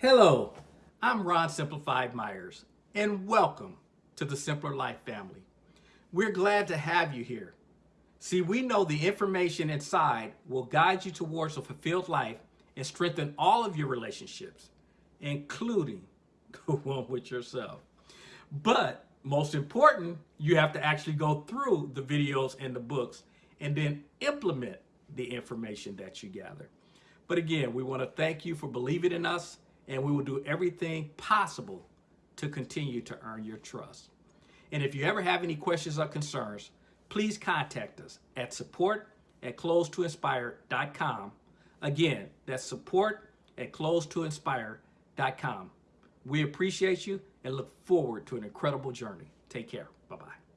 Hello, I'm Ron Simplified Myers, and welcome to the Simpler Life family. We're glad to have you here. See, we know the information inside will guide you towards a fulfilled life and strengthen all of your relationships, including the one with yourself. But most important, you have to actually go through the videos and the books and then implement the information that you gather. But again, we want to thank you for believing in us and we will do everything possible to continue to earn your trust. And if you ever have any questions or concerns, please contact us at support at close2inspire.com. Again, that's support at close2inspire.com. We appreciate you and look forward to an incredible journey. Take care. Bye-bye.